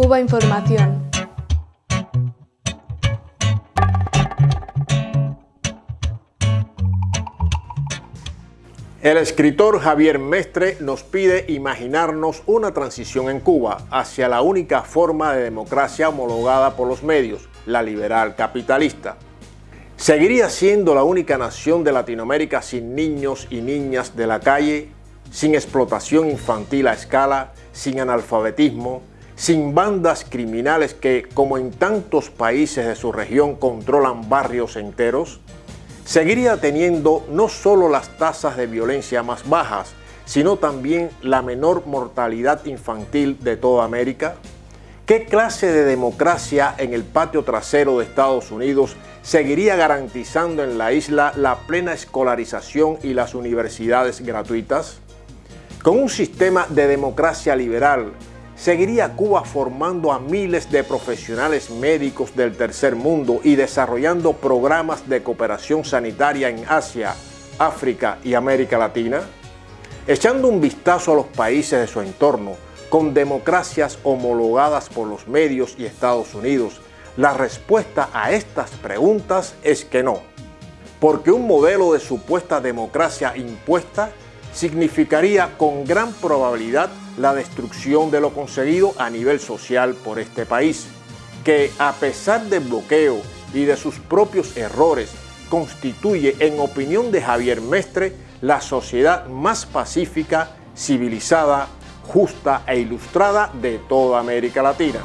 Cuba Información. El escritor Javier Mestre nos pide imaginarnos una transición en Cuba hacia la única forma de democracia homologada por los medios, la liberal capitalista. ¿Seguiría siendo la única nación de Latinoamérica sin niños y niñas de la calle, sin explotación infantil a escala, sin analfabetismo, sin bandas criminales que, como en tantos países de su región, controlan barrios enteros? seguiría teniendo no solo las tasas de violencia más bajas, sino también la menor mortalidad infantil de toda América? ¿Qué clase de democracia en el patio trasero de Estados Unidos seguiría garantizando en la isla la plena escolarización y las universidades gratuitas? Con un sistema de democracia liberal seguiría Cuba formando a miles de profesionales médicos del tercer mundo y desarrollando programas de cooperación sanitaria en Asia, África y América Latina? Echando un vistazo a los países de su entorno, con democracias homologadas por los medios y Estados Unidos, la respuesta a estas preguntas es que no, porque un modelo de supuesta democracia impuesta significaría con gran probabilidad la destrucción de lo conseguido a nivel social por este país, que a pesar del bloqueo y de sus propios errores, constituye, en opinión de Javier Mestre, la sociedad más pacífica, civilizada, justa e ilustrada de toda América Latina.